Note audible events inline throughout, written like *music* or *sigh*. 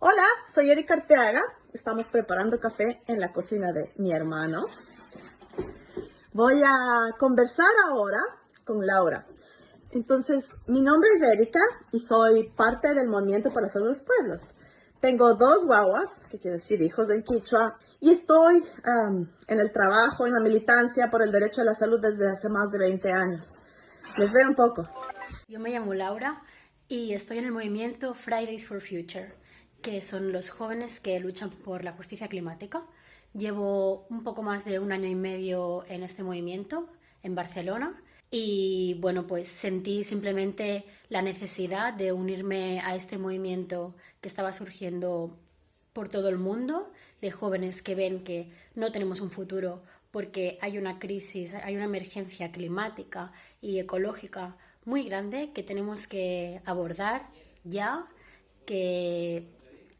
Hola, soy Erika Arteaga. Estamos preparando café en la cocina de mi hermano. Voy a conversar ahora con Laura. Entonces, mi nombre es Erika y soy parte del Movimiento para Salud de los Pueblos. Tengo dos guaguas, que quiere decir hijos del Quichua, y estoy um, en el trabajo, en la militancia por el derecho a la salud desde hace más de 20 años. Les veo un poco. Yo me llamo Laura y estoy en el movimiento Fridays for Future, que son los jóvenes que luchan por la justicia climática. Llevo un poco más de un año y medio en este movimiento en Barcelona y bueno, pues sentí simplemente la necesidad de unirme a este movimiento que estaba surgiendo por todo el mundo, de jóvenes que ven que no tenemos un futuro porque hay una crisis, hay una emergencia climática y ecológica muy grande que tenemos que abordar ya, que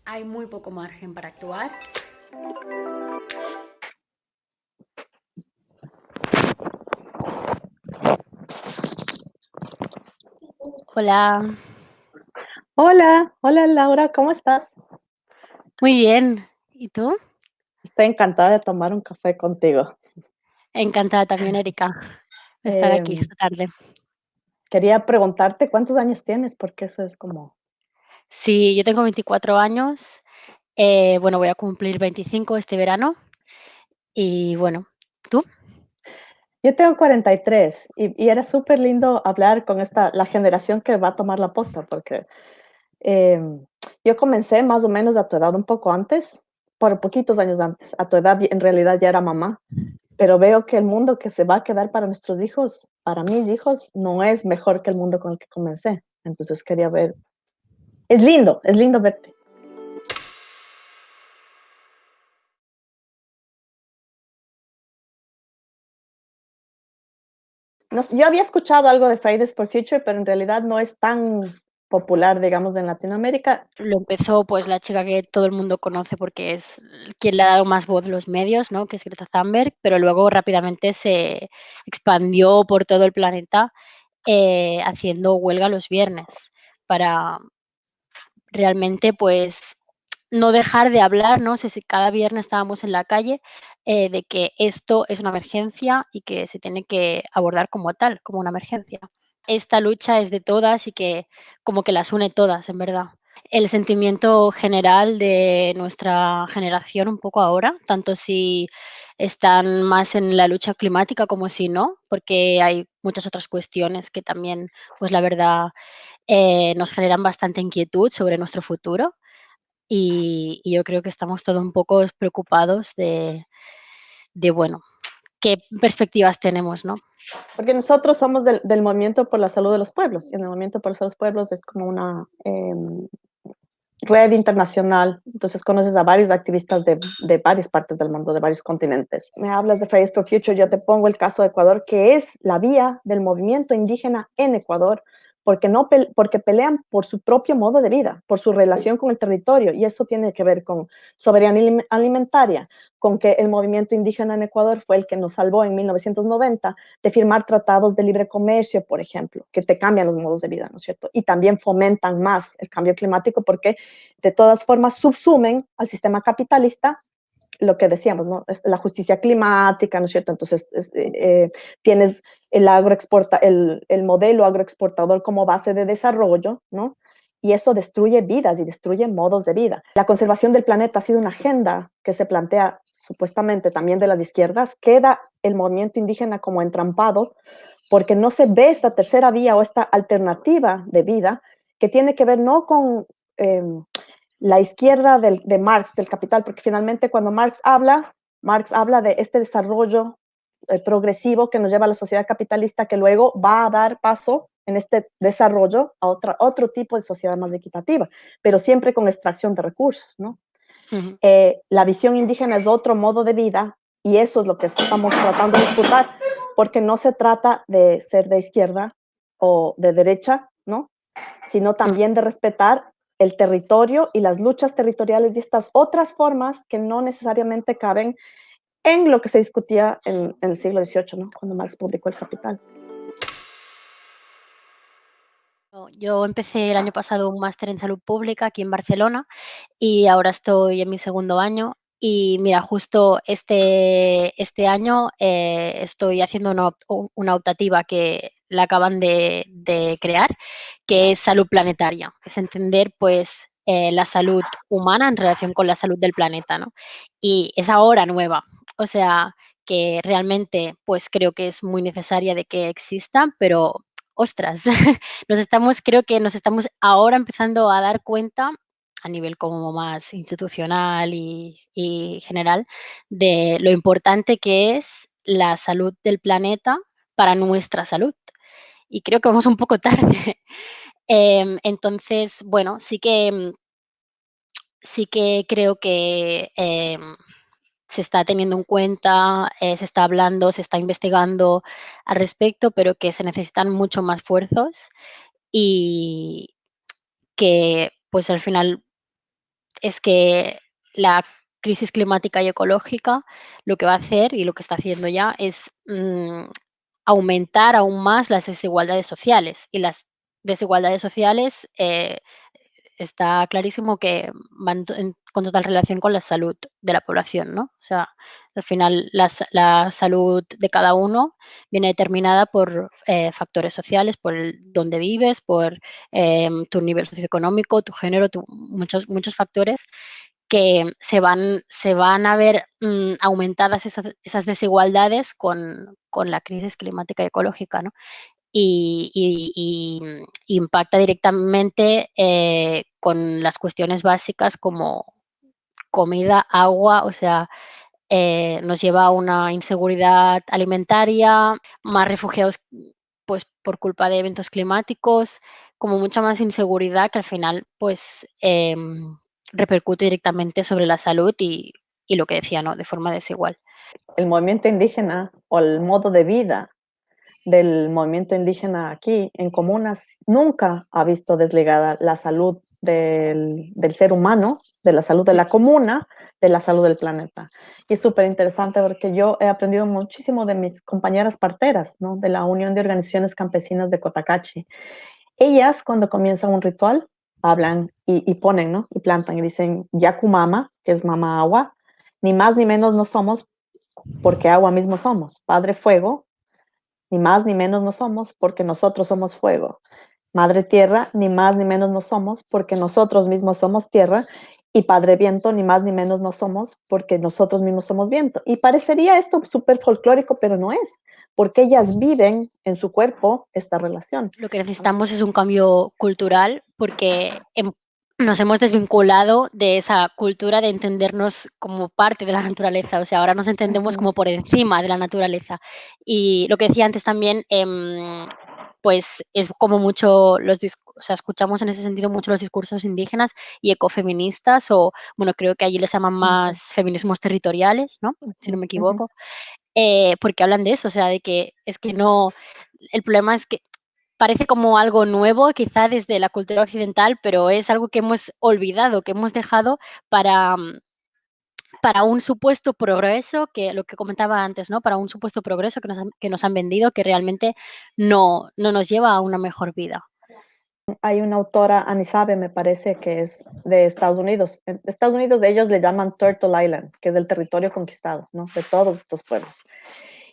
hay muy poco margen para actuar. Hola. Hola, hola Laura, ¿cómo estás? Muy bien. ¿Y tú? Estoy encantada de tomar un café contigo. Encantada también, Erika, *laughs* de estar aquí Em, esta tarde. quería preguntarte cuántos años tienes, porque eso es como... Sí, yo tengo 24 años. eh, bueno, voy a cumplir 25 este verano. Y bueno, ¿tú? Yo tengo 43 y, y era súper lindo hablar con esta, la generación que va a tomar la posta, porque em, yo comencé más o menos a tu edad, un poco antes, por poquitos años antes. A tu edad en realidad ya era mamá, pero veo que el mundo que se va a quedar para nuestros hijos, para mis hijos, no es mejor que el mundo con el que comencé. Entonces quería ver. Es lindo, es lindo verte. Yo había escuchado algo de Fridays for Future, pero en realidad no es tan popular, digamos, en Latinoamérica. Lo empezó pues la chica que todo el mundo conoce porque es quien le ha dado más voz los medios, ¿no? Que es Greta Thunberg, pero luego rápidamente se expandió por todo el planeta eh, haciendo huelga los viernes para realmente pues no dejar de hablar, ¿no? Si si cada viernes estábamos en la calle, eh, de que esto es una emergencia y que se tiene que abordar como tal, como una emergencia. Esta lucha es de todas y que como que las une todas, en verdad. El sentimiento general de nuestra generación un poco ahora, tanto si están más en la lucha climática como si no, porque hay muchas otras cuestiones que también, pues la verdad, eh, nos generan bastante inquietud sobre nuestro futuro y, y yo creo que estamos todos un poco preocupados de, de, bueno, qué perspectivas tenemos, ¿no? Porque nosotros somos del, del, Movimiento por la Salud de los Pueblos, y el Movimiento por la Salud de los Pueblos es como una eh, red internacional, entonces conoces a varios activistas de, de, varias partes del mundo, de varios continentes. Me hablas de Fridays for Future, yo te pongo el caso de Ecuador, que es la vía del movimiento indígena en Ecuador, porque, no, porque pelean por su propio modo de vida, por su relación con el territorio, y eso tiene que ver con soberanía alimentaria, con que el movimiento indígena en Ecuador fue el que nos salvó en 1990 de firmar tratados de libre comercio, por ejemplo, que te cambian los modos de vida, ¿no es cierto? Y también fomentan más el cambio climático porque de todas formas subsumen al sistema capitalista lo que decíamos, ¿no? La justicia climática, ¿no es cierto? Entonces, es, eh, tienes el, agroexporta, el, el modelo agroexportador como base de desarrollo, ¿no? Y eso destruye vidas y destruye modos de vida. La conservación del planeta ha sido una agenda que se plantea supuestamente también de las izquierdas. Queda el movimiento indígena como entrampado porque no se ve esta tercera vía o esta alternativa de vida que tiene que ver no con eh, la izquierda del, de Marx, del capital, porque finalmente cuando Marx habla, Marx habla de este desarrollo eh, progresivo que nos lleva a la sociedad capitalista que luego va a dar paso en este desarrollo a otra, otro tipo de sociedad más equitativa, pero siempre con extracción de recursos, ¿no? Uh -huh. eh, la visión indígena es otro modo de vida y eso es lo que estamos tratando de disputar, porque no se trata de ser de izquierda o de derecha, ¿no? Sino también de respetar el territorio y las luchas territoriales y estas otras formas que no necesariamente caben en lo que se discutía en, el siglo XVIII, ¿no? cuando Marx publicó El Capital. Yo empecé el año pasado un máster en salud pública aquí en Barcelona y ahora estoy en mi segundo año. Y mira, justo este, este año eh, estoy haciendo una, una, optativa que la acaban de, crear, que es salud planetaria. Es entender, pues, eh, la salud humana en relación con la salud del planeta, ¿no? Y es ahora nueva. O sea, que realmente, pues, creo que es muy necesaria de que exista, pero ostras, *laughs* nos estamos, creo que nos estamos ahora empezando a dar cuenta a nivel como más institucional y, general de lo importante que es la salud del planeta para nuestra salud. Y creo que vamos un poco *laughs* tarde. Em, entonces, bueno, sí que sí que creo que em, se está teniendo en cuenta, eh, se está hablando, se está investigando al respecto, pero que se necesitan mucho más esfuerzos y que pues al final es que la crisis climática y ecológica lo que va a hacer y lo que está haciendo ya es mm, aumentar aún más las desigualdades sociales. Y las desigualdades sociales eh, está clarísimo que van con total relación con la salud de la población, ¿no? O sea, al final la, salud de cada uno viene determinada por eh, factores sociales, por dónde vives, por em, tu nivel socioeconómico, tu género, muchos, muchos factores que se van, se van a ver mm, aumentadas esas, desigualdades con, con, la crisis climática y ecológica, ¿no? Y, mm, impacta directamente eh, con las cuestiones básicas como comida, agua, o sea, eh, nos lleva a una inseguridad alimentaria, más refugiados pues por culpa de eventos climáticos, como mucha más inseguridad que al final pues em, repercute directamente sobre la salud y, y lo que decía, ¿no? De forma desigual. El movimiento indígena o el modo de vida del movimiento indígena aquí en comunas nunca ha visto desligada la salud del, ser humano, de la salud de la comuna, de la salud del planeta. Y es súper interesante porque yo he aprendido muchísimo de mis compañeras parteras, ¿no? de la Unión de Organizaciones Campesinas de Cotacachi. Ellas cuando comienzan un ritual hablan y, ponen, ¿no? Y plantan y dicen Yakumama, que es mamá agua, ni más ni menos no somos porque agua mismo somos. Padre fuego, ni más ni menos no somos porque nosotros somos fuego. Madre tierra, ni más ni menos no somos porque nosotros mismos somos tierra. Y Padre viento, ni más ni menos no somos porque nosotros mismos somos viento. Y parecería esto súper folclórico, pero no es, porque ellas viven en su cuerpo esta relación. Lo que necesitamos es un cambio cultural porque en nos hemos desvinculado de esa cultura de entendernos como parte de la naturaleza, o sea, ahora nos entendemos como por encima de la naturaleza. Y lo que decía antes también, em, pues es como mucho los o sea, escuchamos en ese sentido mucho los discursos indígenas y ecofeministas, o bueno, creo que allí les llaman más feminismos territoriales, ¿no? Si no me equivoco, eh, porque hablan de eso, o sea, de que es que no, el problema es que parece como algo nuevo, quizá desde la cultura occidental, pero es algo que hemos olvidado, que hemos dejado para, mm, para un supuesto progreso, que lo que comentaba antes, ¿no? Para un supuesto progreso que nos han, que nos han vendido, que realmente no, no nos lleva a una mejor vida. Hay una autora, Anisabe, me parece que es de Estados Unidos. En Estados Unidos ellos le llaman Turtle Island, que es el territorio conquistado, ¿no? De todos estos pueblos.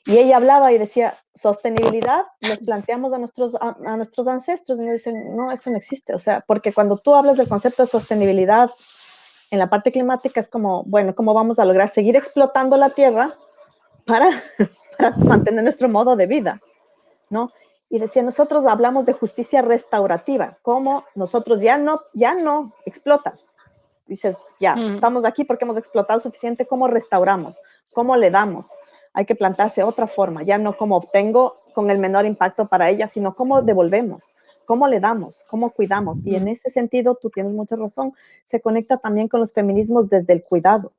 Y ella hablaba y decía, sostenibilidad, les planteamos a nuestros, a, nuestros ancestros y me dicen, no, eso no existe. O sea, porque cuando tú hablas del concepto de sostenibilidad en la parte climática es como, bueno, ¿cómo vamos a lograr seguir explotando la tierra para, *laughs* para mantener nuestro modo de vida? ¿No? Y decía, nosotros hablamos de justicia restaurativa, como nosotros ya no, ya no explotas. Dices, ya, mm. estamos aquí porque hemos explotado suficiente, ¿cómo restauramos? ¿Cómo le damos? Hay que plantarse otra forma, ya no como obtengo con el menor impacto para ella, sino cómo devolvemos, cómo le damos, cómo cuidamos. Y en ese sentido, tú tienes mucha razón, se conecta también con los feminismos desde el cuidado,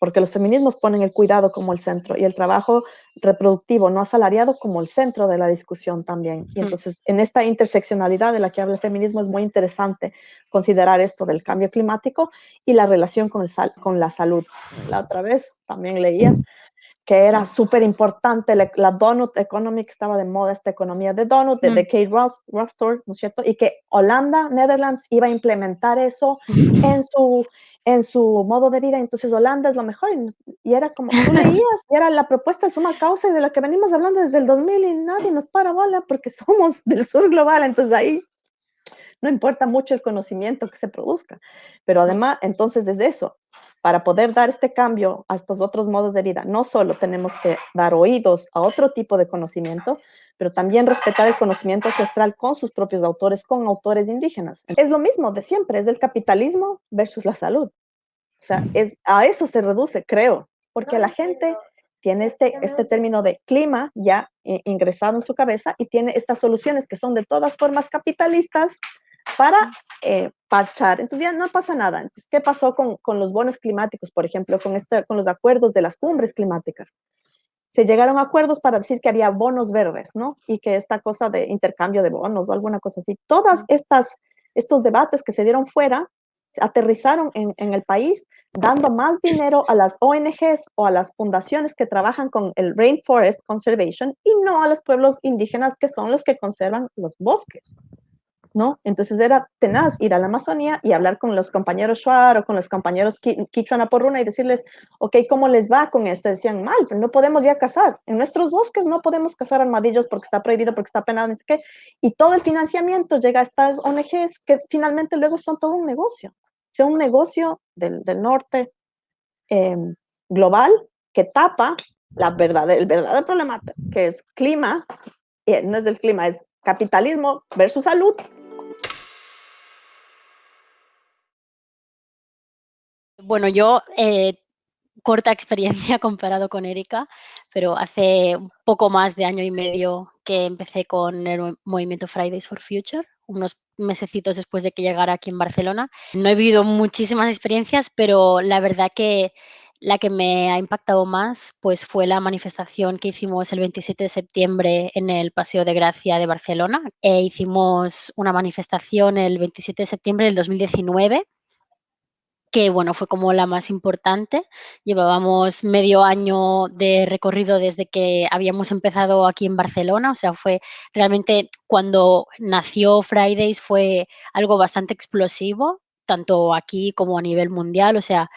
porque los feminismos ponen el cuidado como el centro y el trabajo reproductivo no asalariado como el centro de la discusión también. Y entonces, en esta interseccionalidad de la que habla el feminismo, es muy interesante considerar esto del cambio climático y la relación con, el con la salud. La otra vez también leía que era súper importante, la, donut economy, que estaba de moda esta economía de donut, de, mm. Kate Ross, ¿no es cierto? Y que Holanda, Netherlands, iba a implementar eso en su, en su modo de vida, entonces Holanda es lo mejor, y, era como, tú leías, y era la propuesta de suma causa y de la que venimos hablando desde el 2000 y nadie nos para bola porque somos del sur global, entonces ahí no importa mucho el conocimiento que se produzca, pero además, entonces desde eso, para poder dar este cambio a estos otros modos de vida, no solo tenemos que dar oídos a otro tipo de conocimiento, pero también respetar el conocimiento ancestral con sus propios autores, con autores indígenas. Es lo mismo de siempre, es el capitalismo versus la salud. O sea, es, a eso se reduce, creo, porque la gente tiene este, este término de clima ya ingresado en su cabeza y tiene estas soluciones que son de todas formas capitalistas para eh, parchar. Entonces ya no pasa nada. Entonces, ¿qué pasó con, con los bonos climáticos, por ejemplo, con, este, con los acuerdos de las cumbres climáticas? Se llegaron a acuerdos para decir que había bonos verdes, ¿no? Y que esta cosa de intercambio de bonos o alguna cosa así. Todas estas estos debates que se dieron fuera aterrizaron en, en, el país dando más dinero a las ONGs o a las fundaciones que trabajan con el Rainforest Conservation y no a los pueblos indígenas que son los que conservan los bosques. ¿No? Entonces era tenaz ir a la Amazonía y hablar con los compañeros Shuar o con los compañeros Kichuana Porruna y decirles, ok, ¿cómo les va con esto? Decían, mal, pero no podemos ya cazar. En nuestros bosques no podemos cazar armadillos porque está prohibido, porque está penado, no sé qué. Y todo el financiamiento llega a estas ONGs que finalmente luego son todo un negocio. O sea, un negocio del, del norte em, global que tapa la verdad, el verdadero problema que es clima, y no es el clima, es capitalismo versus salud Bueno, yo eh, corta *laughs* experiencia comparado con Erika, pero hace un poco más de año y medio que empecé con el movimiento Fridays for Future, unos mesecitos después de que llegara aquí en Barcelona. No he vivido muchísimas experiencias, pero la verdad que la que me ha impactado más pues fue la manifestación que hicimos el 27 de septiembre en el Paseo de Gracia de Barcelona. E hicimos una manifestación el 27 de septiembre del 2019 que bueno, fue como la más importante. Llevábamos medio año de recorrido desde que habíamos empezado aquí en Barcelona, o sea, fue realmente cuando nació Fridays fue algo bastante explosivo, tanto aquí como a nivel mundial, o sea,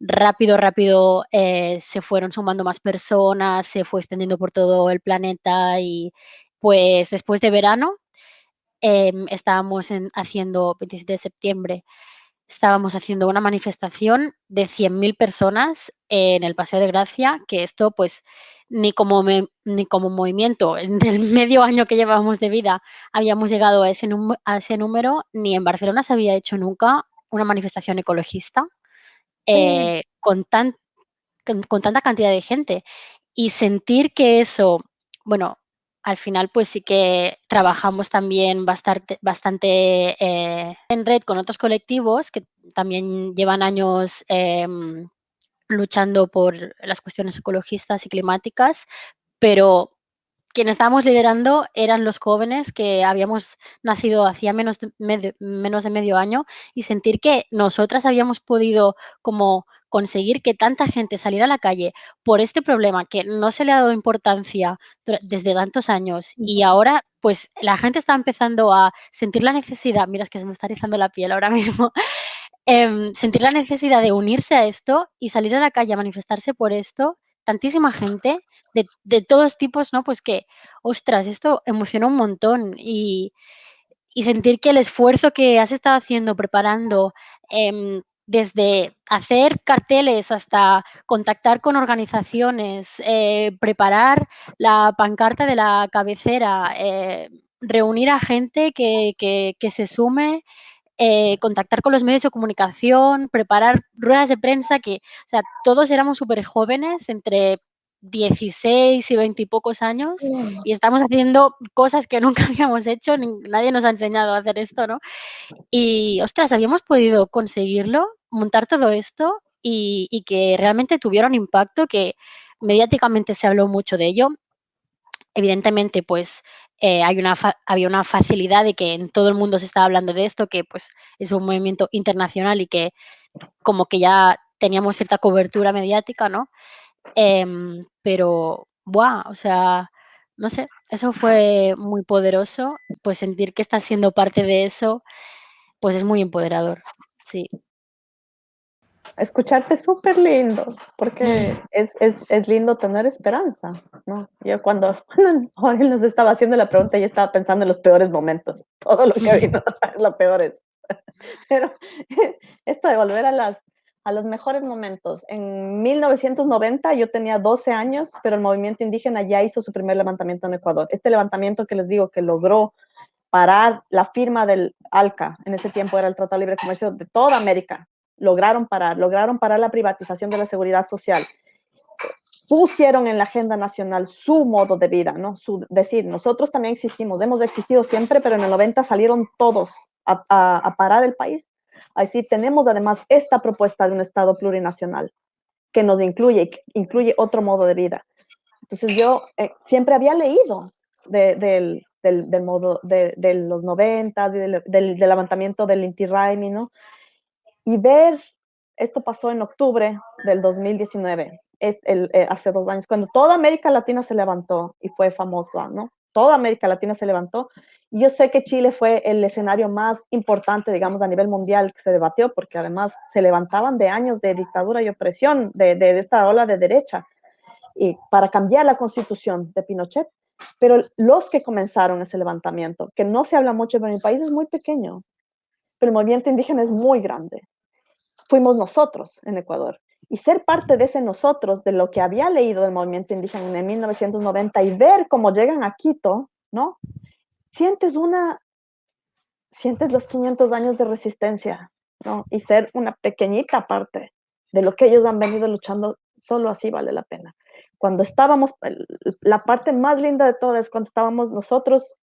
rápido, rápido eh, se fueron sumando más personas, se fue extendiendo por todo el planeta y pues después de verano em, estábamos haciendo 27 de septiembre estábamos haciendo una manifestación de 100.000 personas en el Paseo de Gracia, que esto pues ni como, ni como movimiento *laughs* en el medio año que llevábamos de vida habíamos llegado a ese, a ese número, ni en Barcelona se había hecho nunca una manifestación ecologista eh, con, tan, con tanta cantidad de gente. Y sentir que eso, bueno, al final pues sí que trabajamos también bastante, eh, en red con otros colectivos que también llevan años em, luchando por las cuestiones ecologistas y climáticas, pero quienes estábamos liderando eran los jóvenes que habíamos nacido hacía menos de, menos de medio año y sentir que nosotras habíamos podido como conseguir que tanta gente saliera a la calle por este problema que no se le ha dado importancia desde tantos años y ahora pues la gente está empezando a sentir la necesidad, mira es que se me está rizando la piel ahora *laughs* mismo, em, sentir la necesidad de unirse a esto y salir a la calle a manifestarse por esto, tantísima gente de, de todos tipos, ¿no? Pues que, ostras, esto emociona un montón y, y sentir que el esfuerzo que has estado haciendo, preparando, eh, desde hacer carteles hasta contactar con organizaciones, eh, preparar la pancarta de la cabecera, eh, reunir a gente que, se sume, eh, contactar con los medios de comunicación, preparar ruedas de prensa, que, o sea, todos éramos súper jóvenes, entre 16 y 20 y pocos años y estamos haciendo cosas que *laughs* nunca habíamos hecho, nadie nos ha enseñado a hacer esto, ¿no? Y, ostras, habíamos podido conseguirlo, montar todo esto y, que realmente tuvieron impacto, que mediáticamente se habló mucho de ello. Evidentemente, pues eh, hay una había una facilidad de que en todo el mundo se estaba hablando de esto, que pues es un movimiento internacional y que como que ya teníamos cierta cobertura mediática, ¿no? Em, pero, ¡buah! O sea, no sé, eso fue muy poderoso, pues sentir que estás siendo parte de eso, pues es muy empoderador, sí. Escucharte es súper lindo, porque *laughs* es, es, es, lindo tener esperanza, ¿no? Yo cuando, *laughs* cuando nos estaba haciendo la pregunta, yo estaba pensando en los peores momentos, todo lo que vino *laughs* es lo peor es. Pero esto de volver a las, a los mejores momentos. En 1990 yo tenía 12 años, pero el movimiento indígena ya hizo su primer levantamiento en Ecuador. Este levantamiento que les digo que logró parar la firma del ALCA, en ese tiempo era el Tratado de Libre Comercio de toda América, lograron parar, lograron parar la privatización de la seguridad social. Pusieron en la agenda nacional su modo de vida, ¿no? Su, decir, nosotros también existimos, hemos existido siempre, pero en el 90 salieron todos a, a parar el país Así tenemos además esta propuesta de un Estado plurinacional que nos incluye, incluye otro modo de vida. Entonces yo eh, siempre había leído del, del, modo de, los noventas y del, del, levantamiento del Inti Raimi, ¿no? Y ver, esto pasó en octubre del 2019, es el, eh, hace dos años, cuando toda América Latina se levantó y fue famosa, ¿no? Toda América Latina se levantó yo sé que Chile fue el escenario más importante, digamos, a nivel mundial que se debatió, porque además se levantaban de años de dictadura y opresión de, de, esta ola de derecha y para cambiar la constitución de Pinochet. Pero los que comenzaron ese levantamiento, que no se habla mucho, pero mi país es muy pequeño, pero el movimiento indígena es muy grande. Fuimos nosotros en Ecuador. Y ser parte de ese nosotros, de lo que había leído del movimiento indígena en 1990 y ver cómo llegan a Quito, ¿no? sientes una, sientes los 500 años de resistencia, ¿no? Y ser una pequeñita parte de lo que ellos han venido luchando, solo así vale la pena. Cuando estábamos, la parte más linda de todo es cuando estábamos nosotros,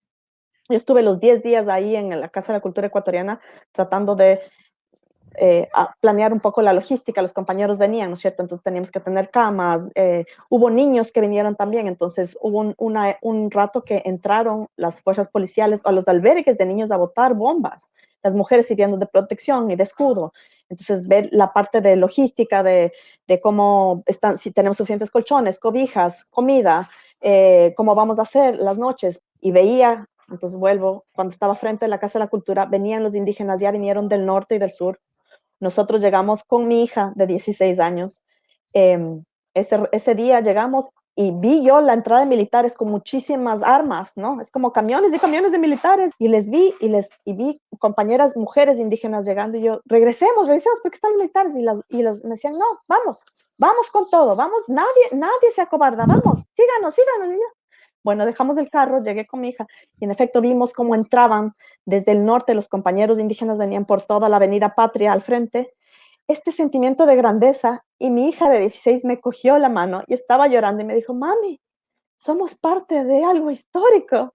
yo estuve los 10 días ahí en la Casa de la Cultura Ecuatoriana tratando de eh, a planear un poco la logística, los compañeros venían, ¿no es cierto? Entonces teníamos que tener camas, eh, hubo niños que vinieron también, entonces hubo un, rato que entraron las fuerzas policiales a los albergues de niños a botar bombas, las mujeres sirviendo de protección y de escudo. Entonces, ver la parte de logística, de, de cómo están, si tenemos suficientes colchones, cobijas, comida, eh, cómo vamos a hacer las noches. Y veía, entonces vuelvo, cuando estaba frente a la Casa de la Cultura, venían los indígenas, ya vinieron del norte y del sur, nosotros llegamos con mi hija de 16 años. Em, ese, ese día llegamos y vi yo la entrada de militares con muchísimas armas, ¿no? Es como camiones y camiones de militares. Y les vi y les y vi compañeras mujeres indígenas llegando y yo, regresemos, regresemos porque están los militares. Y, las, y las, me decían, no, vamos, vamos con todo, vamos, nadie, nadie se acobarda, vamos, síganos, síganos. Bueno, dejamos el carro, llegué con mi hija y en efecto vimos cómo entraban desde el norte, los compañeros indígenas venían por toda la avenida Patria al frente. Este sentimiento de grandeza y mi hija de 16 me cogió la mano y estaba llorando y me dijo, mami, somos parte de algo histórico.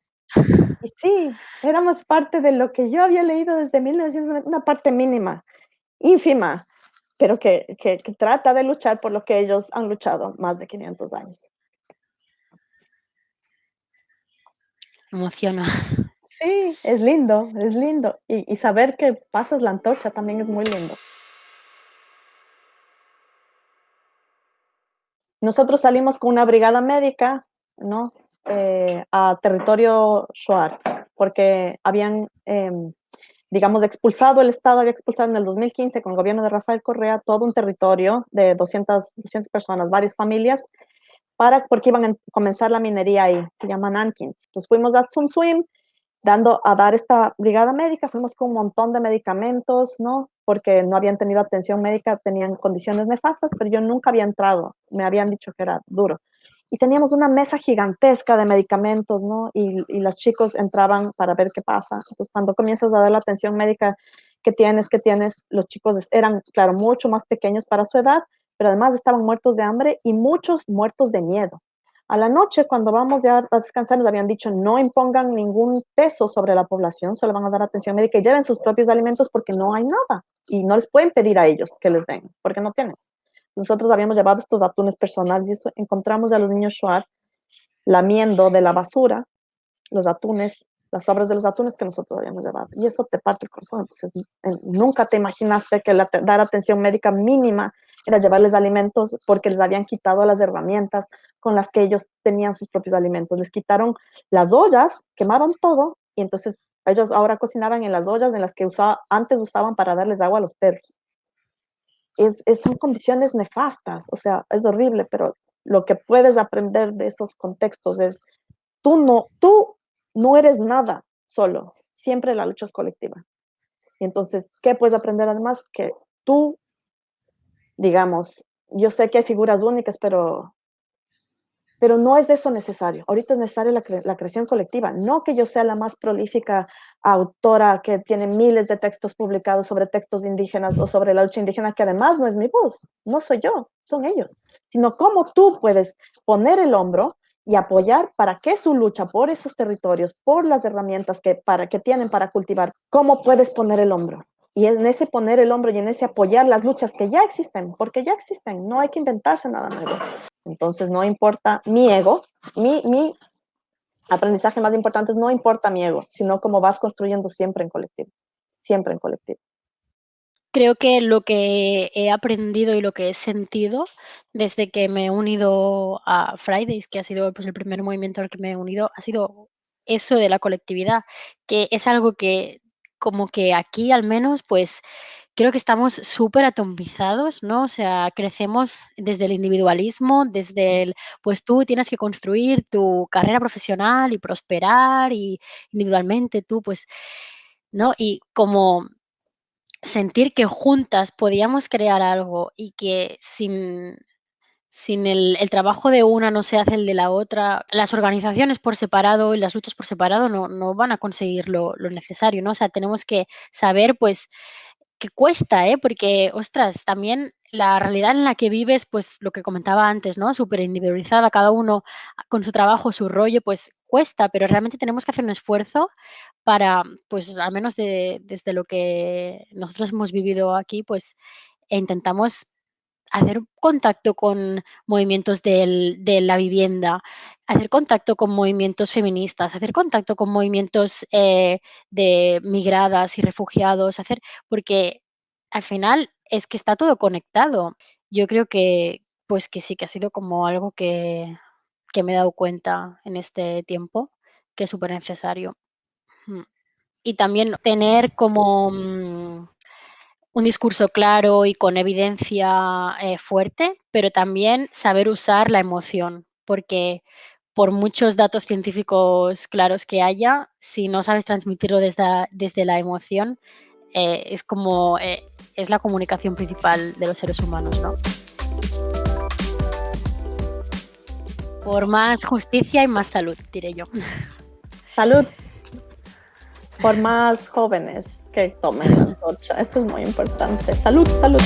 Y sí, éramos parte de lo que yo había leído desde 1990, una parte mínima, ínfima, pero que, que trata de luchar por lo que ellos han luchado más de 500 años. Emociona. *laughs* Sí, es lindo, es lindo. Y, y, saber que pasas la antorcha también es muy lindo. Nosotros salimos con una brigada médica, ¿no? Eh, a territorio Shuar, porque habían, eh, digamos, expulsado, el Estado había expulsado en el 2015 con el gobierno de Rafael Correa todo un territorio de 200, 200 personas, varias familias, para, porque iban a comenzar la minería ahí, se llaman Ankins. Entonces fuimos a Swim dando a dar esta brigada médica, fuimos con un montón de medicamentos, ¿no? Porque no habían tenido atención médica, tenían condiciones nefastas, pero yo nunca había entrado, me habían dicho que era duro. Y teníamos una mesa gigantesca de medicamentos, ¿no? Y, y los chicos entraban para ver qué pasa. Entonces, cuando comienzas a dar la atención médica que tienes, que tienes, los chicos eran, claro, mucho más pequeños para su edad, pero además estaban muertos de hambre y muchos muertos de miedo. A la noche, cuando vamos ya a descansar, nos habían dicho no impongan ningún peso sobre la población, solo van a dar atención médica y lleven sus propios alimentos porque no hay nada y no les pueden pedir a ellos que les den, porque no tienen. nosotros habíamos llevado estos atunes personales y eso, encontramos a los niños Shuar lamiendo de la basura los atunes, las sobras de los atunes que nosotros habíamos llevado. Y eso te parte el corazón. Entonces, nunca te imaginaste que dar atención médica mínima era llevarles alimentos porque les habían quitado las herramientas con las que ellos tenían sus propios alimentos. Les quitaron las ollas, quemaron todo y entonces ellos ahora cocinaban en las ollas en las que usaba, antes usaban para darles agua a los perros. Es, son condiciones nefastas, o sea, es horrible, pero lo que puedes aprender de esos contextos es, tú no, tú no eres nada solo, siempre la lucha es colectiva. Entonces, ¿qué puedes aprender además? Que tú, digamos, yo sé que hay figuras únicas, pero pero no es de eso necesario. Ahorita es necesaria la, creación colectiva. No que yo sea la más prolífica autora que tiene miles de textos publicados sobre textos indígenas o sobre la lucha indígena, que además no es mi voz, no soy yo, son ellos, sino cómo tú puedes poner el hombro y apoyar para que su lucha por esos territorios, por las herramientas que, para, que tienen para cultivar, cómo puedes poner el hombro. Y en ese poner el hombro y en ese apoyar las luchas que ya existen, porque ya existen, no hay que inventarse nada nuevo. Entonces no importa mi ego, mi, mi aprendizaje más importante es no importa mi ego, sino cómo vas construyendo siempre en colectivo, siempre en colectivo. Creo que lo que he aprendido y lo que he sentido desde que me he unido a Fridays, que ha sido pues, el primer movimiento al que me he unido, ha sido eso de la colectividad, que es algo que como que aquí al menos pues creo que estamos súper atomizados, ¿no? O sea, crecemos desde el individualismo, desde el, pues tú tienes que construir tu carrera profesional y prosperar y individualmente tú, pues, ¿no? Y como sentir que juntas podíamos crear algo y que sin, sin el, trabajo de una no se hace el de la otra, las organizaciones por separado y las luchas por separado no, no van a conseguir lo, lo, necesario, ¿no? O sea, tenemos que saber, pues, que cuesta, ¿eh? Porque, ostras, también la realidad en la que vives, pues lo que comentaba antes, ¿no? Súper individualizada, cada uno con su trabajo, su rollo, pues cuesta, pero realmente tenemos que hacer un esfuerzo para, pues al menos desde lo que nosotros hemos vivido aquí, pues intentamos hacer contacto con movimientos de la vivienda, hacer contacto con movimientos feministas, hacer contacto con movimientos eh, de migradas y refugiados, hacer, porque al final es que está todo conectado. Yo creo que, pues que sí, que ha sido como algo que, que me he dado cuenta en este tiempo, que es súper necesario. Y también tener como mm, un discurso claro y con evidencia eh, fuerte, pero también saber usar la emoción, porque por muchos datos científicos claros que haya, si no sabes transmitirlo desde, desde la emoción, eh, es como eh, es la comunicación principal de los seres humanos, ¿no? Por más justicia y más salud, diré yo. Salud. Por más jóvenes que tomen la antorcha. Eso es muy importante. Salud, salud.